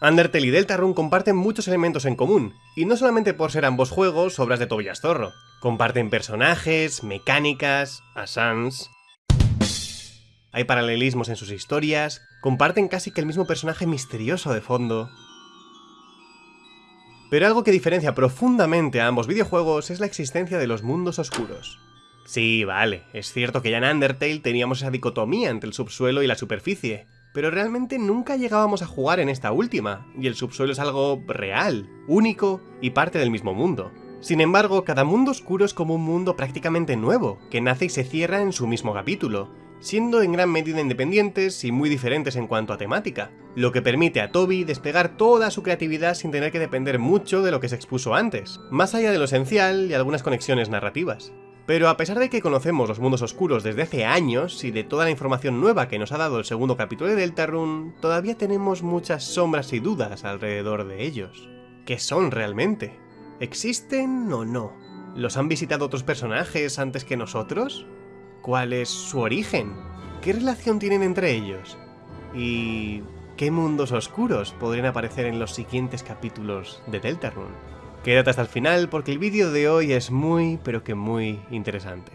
Undertale y Deltarune comparten muchos elementos en común, y no solamente por ser ambos juegos obras de Tobias Zorro. Comparten personajes, mecánicas, asans... Hay paralelismos en sus historias, comparten casi que el mismo personaje misterioso de fondo. Pero algo que diferencia profundamente a ambos videojuegos es la existencia de los mundos oscuros. Sí, vale, es cierto que ya en Undertale teníamos esa dicotomía entre el subsuelo y la superficie, pero realmente nunca llegábamos a jugar en esta última, y el subsuelo es algo real, único y parte del mismo mundo. Sin embargo, cada mundo oscuro es como un mundo prácticamente nuevo, que nace y se cierra en su mismo capítulo, siendo en gran medida independientes y muy diferentes en cuanto a temática, lo que permite a Toby desplegar toda su creatividad sin tener que depender mucho de lo que se expuso antes, más allá de lo esencial y algunas conexiones narrativas. Pero a pesar de que conocemos los mundos oscuros desde hace años y de toda la información nueva que nos ha dado el segundo capítulo de Deltarune, todavía tenemos muchas sombras y dudas alrededor de ellos. ¿Qué son realmente? ¿Existen o no? ¿Los han visitado otros personajes antes que nosotros? ¿Cuál es su origen? ¿Qué relación tienen entre ellos? ¿Y qué mundos oscuros podrían aparecer en los siguientes capítulos de Deltarune? Quédate hasta el final porque el vídeo de hoy es muy, pero que muy interesante.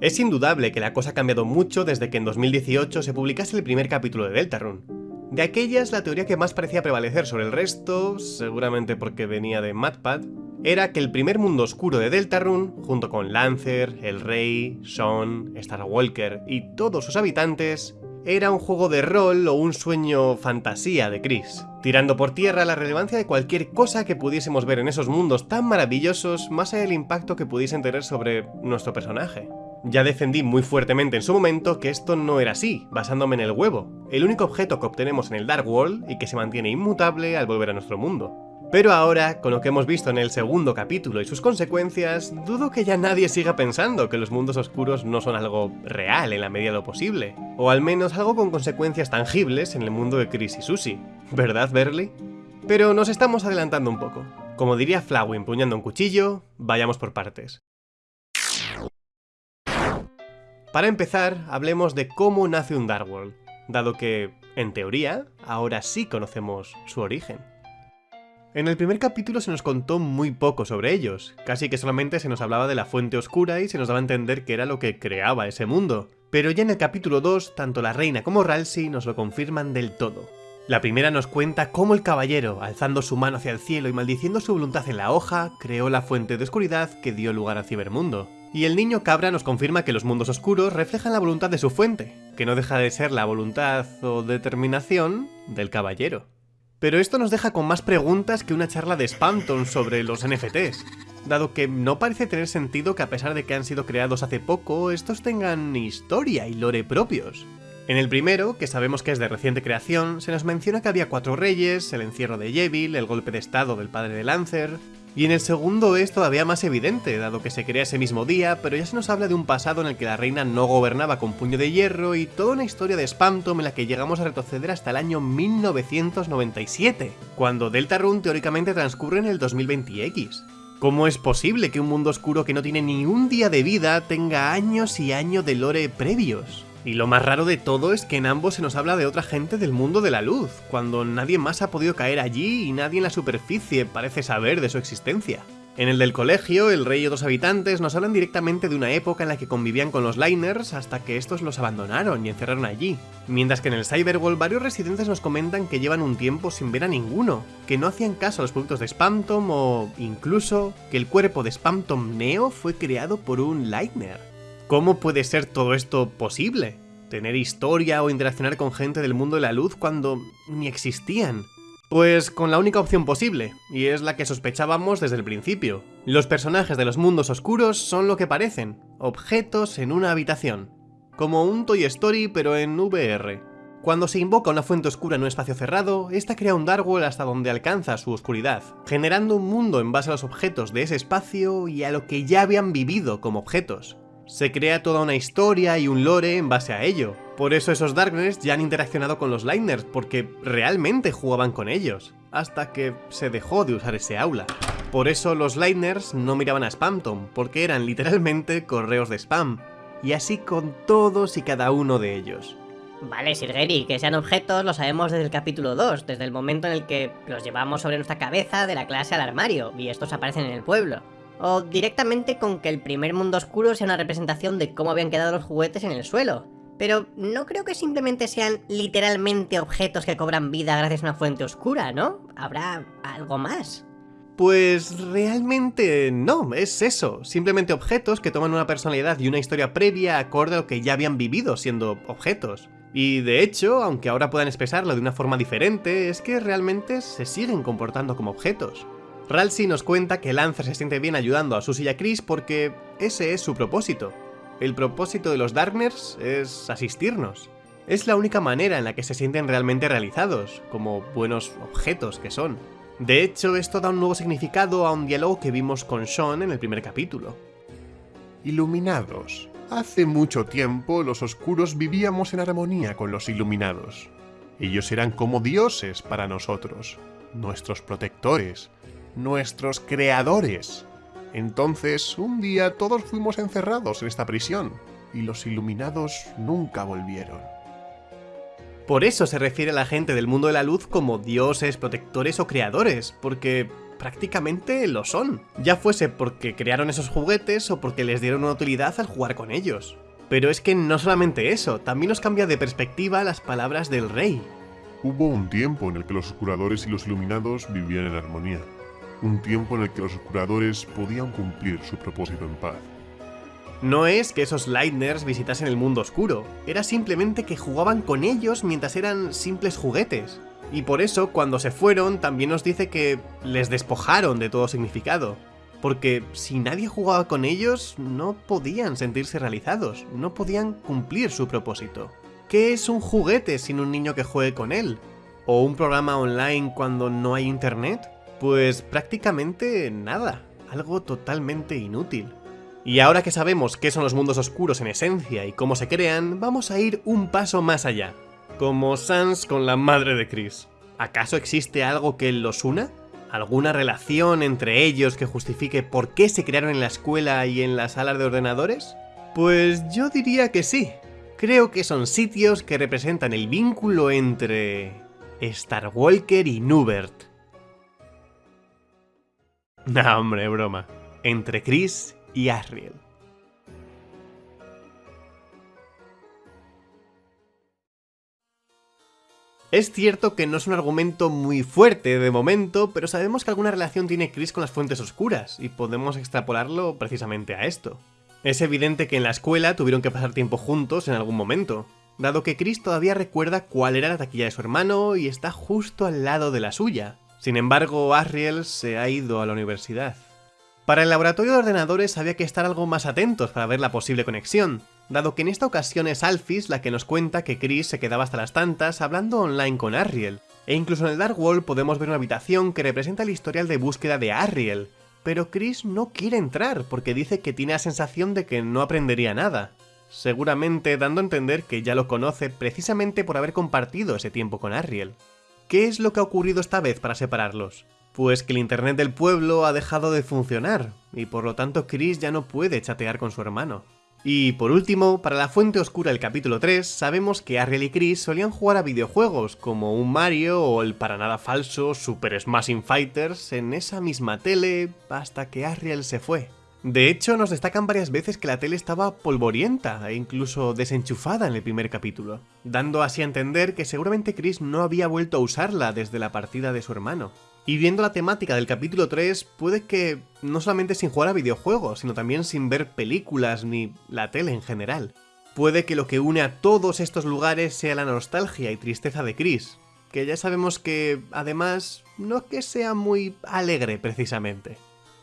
Es indudable que la cosa ha cambiado mucho desde que en 2018 se publicase el primer capítulo de Deltarune. De aquellas, la teoría que más parecía prevalecer sobre el resto, seguramente porque venía de MatPad, era que el primer mundo oscuro de Deltarune, junto con Lancer, el Rey, Sean, Starwalker y todos sus habitantes, era un juego de rol o un sueño fantasía de Chris, tirando por tierra la relevancia de cualquier cosa que pudiésemos ver en esos mundos tan maravillosos más allá del impacto que pudiesen tener sobre nuestro personaje. Ya defendí muy fuertemente en su momento que esto no era así, basándome en el huevo, el único objeto que obtenemos en el Dark World y que se mantiene inmutable al volver a nuestro mundo. Pero ahora, con lo que hemos visto en el segundo capítulo y sus consecuencias, dudo que ya nadie siga pensando que los mundos oscuros no son algo real en la medida de lo posible, o al menos algo con consecuencias tangibles en el mundo de Chris y Susie, ¿verdad Berly? Pero nos estamos adelantando un poco. Como diría Flowey empuñando un cuchillo, vayamos por partes. Para empezar, hablemos de cómo nace un Dark World, dado que, en teoría, ahora sí conocemos su origen. En el primer capítulo se nos contó muy poco sobre ellos, casi que solamente se nos hablaba de la fuente oscura y se nos daba a entender que era lo que creaba ese mundo. Pero ya en el capítulo 2, tanto la reina como Ralsei nos lo confirman del todo. La primera nos cuenta cómo el caballero, alzando su mano hacia el cielo y maldiciendo su voluntad en la hoja, creó la fuente de oscuridad que dio lugar al cibermundo. Y el niño cabra nos confirma que los mundos oscuros reflejan la voluntad de su fuente, que no deja de ser la voluntad o determinación del caballero. Pero esto nos deja con más preguntas que una charla de Spamton sobre los NFTs, dado que no parece tener sentido que a pesar de que han sido creados hace poco, estos tengan historia y lore propios. En el primero, que sabemos que es de reciente creación, se nos menciona que había cuatro reyes, el encierro de Yevil, el golpe de estado del padre de Lancer, y en el segundo es todavía más evidente, dado que se crea ese mismo día, pero ya se nos habla de un pasado en el que la reina no gobernaba con puño de hierro y toda una historia de Spamtom en la que llegamos a retroceder hasta el año 1997, cuando Deltarune teóricamente transcurre en el 2020X. ¿Cómo es posible que un mundo oscuro que no tiene ni un día de vida tenga años y años de lore previos? Y lo más raro de todo es que en ambos se nos habla de otra gente del mundo de la luz, cuando nadie más ha podido caer allí y nadie en la superficie parece saber de su existencia. En el del colegio, el rey y otros habitantes nos hablan directamente de una época en la que convivían con los Liners hasta que estos los abandonaron y encerraron allí. Mientras que en el Cyberwall varios residentes nos comentan que llevan un tiempo sin ver a ninguno, que no hacían caso a los productos de Spamtom o incluso que el cuerpo de Spamtom Neo fue creado por un Liner. ¿Cómo puede ser todo esto posible? Tener historia o interaccionar con gente del mundo de la luz cuando ni existían. Pues con la única opción posible, y es la que sospechábamos desde el principio. Los personajes de los mundos oscuros son lo que parecen, objetos en una habitación. Como un Toy Story pero en VR. Cuando se invoca una fuente oscura en un espacio cerrado, esta crea un Darkworld hasta donde alcanza su oscuridad, generando un mundo en base a los objetos de ese espacio y a lo que ya habían vivido como objetos. Se crea toda una historia y un lore en base a ello. Por eso esos Darkness ya han interaccionado con los Liners, porque realmente jugaban con ellos, hasta que se dejó de usar ese aula. Por eso los Liners no miraban a Spamton, porque eran literalmente correos de spam. y así con todos y cada uno de ellos. Vale, Sir Gary, que sean objetos lo sabemos desde el capítulo 2, desde el momento en el que los llevamos sobre nuestra cabeza de la clase al armario y estos aparecen en el pueblo. O directamente con que el primer mundo oscuro sea una representación de cómo habían quedado los juguetes en el suelo. Pero no creo que simplemente sean literalmente objetos que cobran vida gracias a una fuente oscura, ¿no? Habrá algo más. Pues realmente no, es eso, simplemente objetos que toman una personalidad y una historia previa acorde a lo que ya habían vivido siendo objetos. Y de hecho, aunque ahora puedan expresarlo de una forma diferente, es que realmente se siguen comportando como objetos. Ralsei nos cuenta que Lancer se siente bien ayudando a Susie y a Chris porque ese es su propósito. El propósito de los Darkners es asistirnos. Es la única manera en la que se sienten realmente realizados, como buenos objetos que son. De hecho, esto da un nuevo significado a un diálogo que vimos con Sean en el primer capítulo. Iluminados. Hace mucho tiempo los oscuros vivíamos en armonía con los iluminados. Ellos eran como dioses para nosotros, nuestros protectores, nuestros creadores. Entonces, un día todos fuimos encerrados en esta prisión, y los iluminados nunca volvieron. Por eso se refiere a la gente del mundo de la luz como dioses, protectores o creadores, porque prácticamente lo son, ya fuese porque crearon esos juguetes o porque les dieron una utilidad al jugar con ellos. Pero es que no solamente eso, también nos cambia de perspectiva las palabras del rey. Hubo un tiempo en el que los oscuradores y los iluminados vivían en armonía. Un tiempo en el que los oscuradores podían cumplir su propósito en paz. No es que esos Lightners visitasen el mundo oscuro, era simplemente que jugaban con ellos mientras eran simples juguetes. Y por eso, cuando se fueron, también nos dice que les despojaron de todo significado. Porque si nadie jugaba con ellos, no podían sentirse realizados, no podían cumplir su propósito. ¿Qué es un juguete sin un niño que juegue con él? ¿O un programa online cuando no hay internet? Pues prácticamente nada, algo totalmente inútil. Y ahora que sabemos qué son los mundos oscuros en esencia y cómo se crean, vamos a ir un paso más allá como Sans con la madre de Chris. ¿Acaso existe algo que los una? ¿Alguna relación entre ellos que justifique por qué se crearon en la escuela y en las salas de ordenadores? Pues yo diría que sí. Creo que son sitios que representan el vínculo entre... Star Walker y Nubert. No, hombre, broma. Entre Chris y Asriel. Es cierto que no es un argumento muy fuerte de momento, pero sabemos que alguna relación tiene Chris con las fuentes oscuras, y podemos extrapolarlo precisamente a esto. Es evidente que en la escuela tuvieron que pasar tiempo juntos en algún momento, dado que Chris todavía recuerda cuál era la taquilla de su hermano y está justo al lado de la suya. Sin embargo, Asriel se ha ido a la universidad. Para el laboratorio de ordenadores había que estar algo más atentos para ver la posible conexión, dado que en esta ocasión es Alphys la que nos cuenta que Chris se quedaba hasta las tantas hablando online con Arriel, e incluso en el Dark Wall podemos ver una habitación que representa el historial de búsqueda de Arriel, pero Chris no quiere entrar porque dice que tiene la sensación de que no aprendería nada, seguramente dando a entender que ya lo conoce precisamente por haber compartido ese tiempo con Arriel. ¿Qué es lo que ha ocurrido esta vez para separarlos? Pues que el internet del pueblo ha dejado de funcionar, y por lo tanto Chris ya no puede chatear con su hermano. Y por último, para la fuente oscura del capítulo 3, sabemos que Ariel y Chris solían jugar a videojuegos como un Mario o el para nada falso Super Smashing Fighters en esa misma tele hasta que Ariel se fue. De hecho, nos destacan varias veces que la tele estaba polvorienta e incluso desenchufada en el primer capítulo, dando así a entender que seguramente Chris no había vuelto a usarla desde la partida de su hermano. Y viendo la temática del capítulo 3, puede que no solamente sin jugar a videojuegos, sino también sin ver películas ni la tele en general. Puede que lo que une a todos estos lugares sea la nostalgia y tristeza de Chris, que ya sabemos que, además, no es que sea muy alegre precisamente.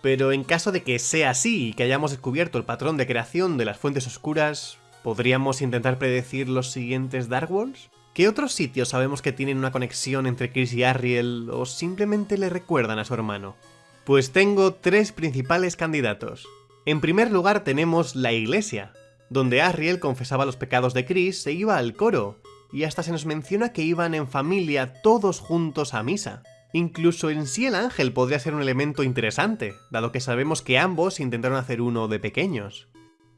Pero en caso de que sea así y que hayamos descubierto el patrón de creación de las fuentes oscuras, ¿podríamos intentar predecir los siguientes Dark Walls? ¿Qué otros sitios sabemos que tienen una conexión entre Chris y Ariel o simplemente le recuerdan a su hermano? Pues tengo tres principales candidatos. En primer lugar tenemos la iglesia, donde Ariel confesaba los pecados de Chris e iba al coro, y hasta se nos menciona que iban en familia todos juntos a misa. Incluso en sí el ángel podría ser un elemento interesante, dado que sabemos que ambos intentaron hacer uno de pequeños.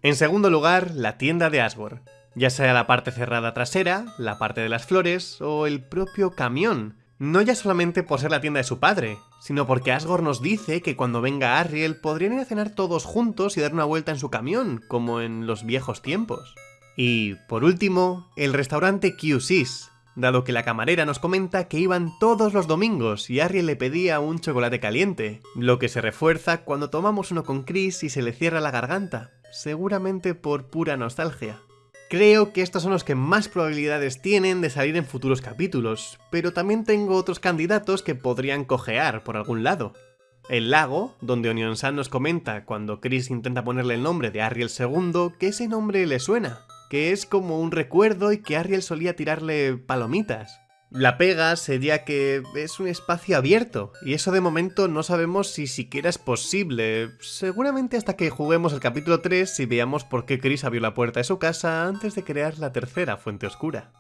En segundo lugar, la tienda de Asgore, ya sea la parte cerrada trasera, la parte de las flores o el propio camión. No ya solamente por ser la tienda de su padre, sino porque Asgore nos dice que cuando venga Ariel podrían ir a cenar todos juntos y dar una vuelta en su camión, como en los viejos tiempos. Y, por último, el restaurante QSIS, dado que la camarera nos comenta que iban todos los domingos y Ariel le pedía un chocolate caliente, lo que se refuerza cuando tomamos uno con Chris y se le cierra la garganta, seguramente por pura nostalgia. Creo que estos son los que más probabilidades tienen de salir en futuros capítulos, pero también tengo otros candidatos que podrían cojear por algún lado. El lago, donde Onion San nos comenta cuando Chris intenta ponerle el nombre de Ariel II, que ese nombre le suena, que es como un recuerdo y que Ariel solía tirarle palomitas. La pega sería que es un espacio abierto, y eso de momento no sabemos si siquiera es posible, seguramente hasta que juguemos el capítulo 3 y veamos por qué Chris abrió la puerta de su casa antes de crear la tercera fuente oscura.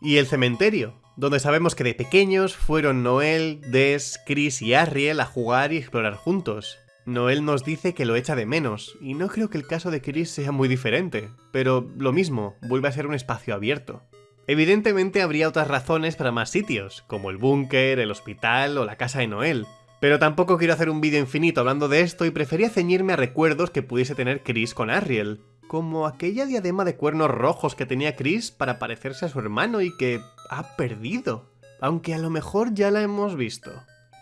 Y el cementerio, donde sabemos que de pequeños fueron Noel, Des, Chris y Ariel a jugar y explorar juntos. Noel nos dice que lo echa de menos, y no creo que el caso de Chris sea muy diferente, pero lo mismo, vuelve a ser un espacio abierto. Evidentemente habría otras razones para más sitios, como el búnker, el hospital o la casa de Noel, pero tampoco quiero hacer un vídeo infinito hablando de esto y prefería ceñirme a recuerdos que pudiese tener Chris con Ariel, como aquella diadema de cuernos rojos que tenía Chris para parecerse a su hermano y que ha perdido, aunque a lo mejor ya la hemos visto.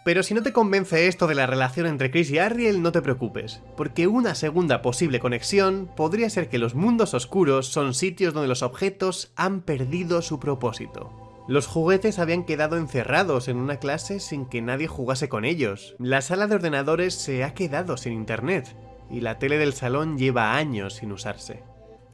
Pero si no te convence esto de la relación entre Chris y Ariel, no te preocupes, porque una segunda posible conexión podría ser que los mundos oscuros son sitios donde los objetos han perdido su propósito. Los juguetes habían quedado encerrados en una clase sin que nadie jugase con ellos. La sala de ordenadores se ha quedado sin internet, y la tele del salón lleva años sin usarse.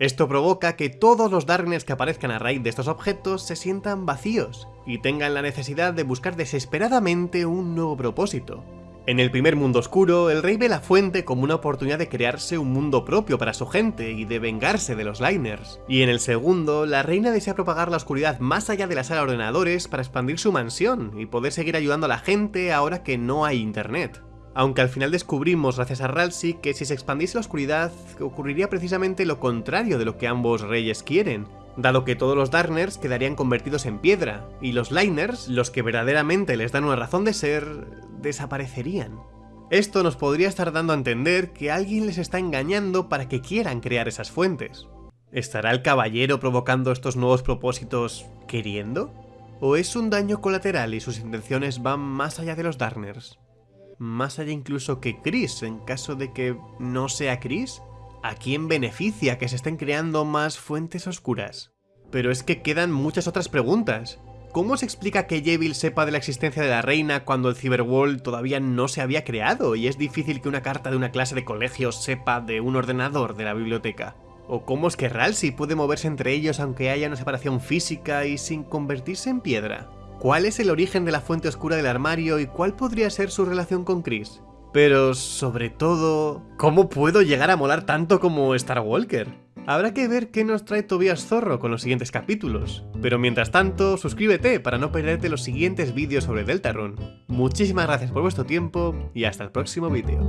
Esto provoca que todos los Darkness que aparezcan a raíz de estos objetos se sientan vacíos y tengan la necesidad de buscar desesperadamente un nuevo propósito. En el primer mundo oscuro, el rey ve la fuente como una oportunidad de crearse un mundo propio para su gente y de vengarse de los Liners. Y en el segundo, la reina desea propagar la oscuridad más allá de la sala de ordenadores para expandir su mansión y poder seguir ayudando a la gente ahora que no hay internet. Aunque al final descubrimos, gracias a Ralsei, que si se expandiese la oscuridad, ocurriría precisamente lo contrario de lo que ambos reyes quieren, dado que todos los Darkners quedarían convertidos en piedra, y los Liners, los que verdaderamente les dan una razón de ser, desaparecerían. Esto nos podría estar dando a entender que alguien les está engañando para que quieran crear esas fuentes. ¿Estará el caballero provocando estos nuevos propósitos queriendo? ¿O es un daño colateral y sus intenciones van más allá de los Darkners? Más allá incluso que Chris, en caso de que no sea Chris? ¿A quién beneficia que se estén creando más fuentes oscuras? Pero es que quedan muchas otras preguntas. ¿Cómo se explica que Yevil sepa de la existencia de la reina cuando el Cyberworld todavía no se había creado y es difícil que una carta de una clase de colegio sepa de un ordenador de la biblioteca? ¿O cómo es que Ralsei puede moverse entre ellos aunque haya una separación física y sin convertirse en piedra? ¿Cuál es el origen de la fuente oscura del armario y cuál podría ser su relación con Chris? Pero sobre todo, ¿cómo puedo llegar a molar tanto como Star Walker? Habrá que ver qué nos trae Tobias Zorro con los siguientes capítulos. Pero mientras tanto, suscríbete para no perderte los siguientes vídeos sobre Deltarune. Muchísimas gracias por vuestro tiempo y hasta el próximo vídeo.